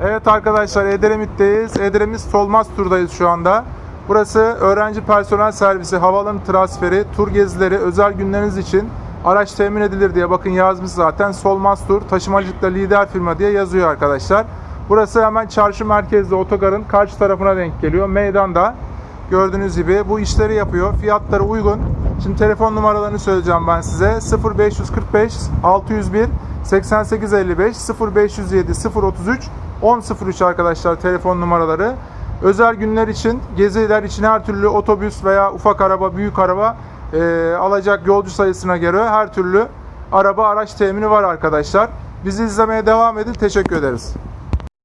Evet arkadaşlar Edremit'teyiz. Edremit Solmaz Tur'dayız şu anda. Burası öğrenci personel servisi, havaalanı transferi, tur gezileri, özel günleriniz için araç temin edilir diye bakın yazmış zaten. Solmaz Tur, taşımacılıkta lider firma diye yazıyor arkadaşlar. Burası hemen çarşı merkezde otogarın karşı tarafına denk geliyor. Meydanda gördüğünüz gibi bu işleri yapıyor. Fiyatları uygun. Şimdi telefon numaralarını söyleyeceğim ben size. 0545 601 8855 0507 033 1003 arkadaşlar telefon numaraları. Özel günler için, geziler için her türlü otobüs veya ufak araba, büyük araba e, alacak yolcu sayısına göre her türlü araba araç temini var arkadaşlar. Bizi izlemeye devam edin. Teşekkür ederiz.